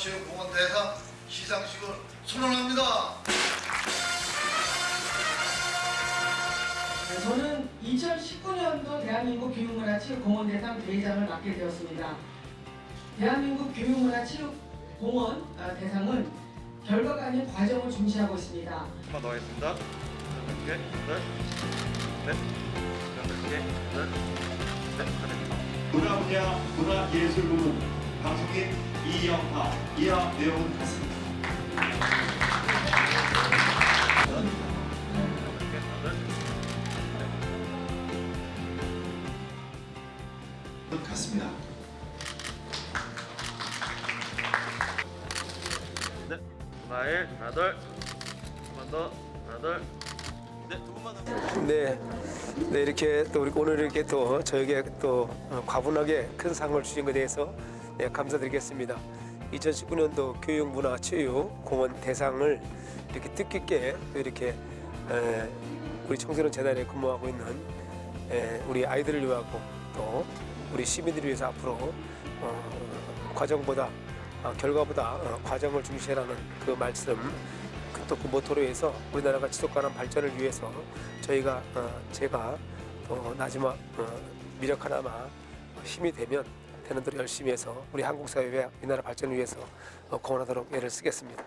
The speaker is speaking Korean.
교육문화체육공원 대상 시상식을 선언합니다. 네, 저는 2019년도 대한민국 교육문화체육공원 대상 대회장을 맡게 되었습니다. 대한민국 교육문화체육공원 아, 대상은 결과가 아닌 과정을 중시하고 있습니다. 한번더 하겠습니다. 여덟 개, 여덟, 넷, 여덟 개, 여덟, 넷, 여덟. 문화 분야 문화예술 부문 방송인 이영하 이하 내용은 같습니다. 하나 일, 하나, 한번 더, 하나, 네, 더. 네, 네 이렇게 또 우리 오늘 이렇게 또 저에게 또 어, 과분하게 큰 상을 주신 것에 대해서 네, 감사드리겠습니다. 2019년도 교육문화체육공원 대상을 이렇게 뜻깊게 또 이렇게 에, 우리 청소년 재단에 근무하고 있는 에, 우리 아이들을 위하고 또 우리 시민들을 위해서 앞으로 어, 과정보다 아, 결과보다 어, 과정을 중시하라는 그 말씀 또 그 모토로 해서 우리나라가 지속 가능 발전을 위해서 저희가 어, 제가 또 마지막 어, 미력 하나마 힘이 되면 되는 대로 열심히 해서 우리 한국 사회와 우리나라 발전을 위해서 어, 공헌하도록 애를 쓰겠습니다.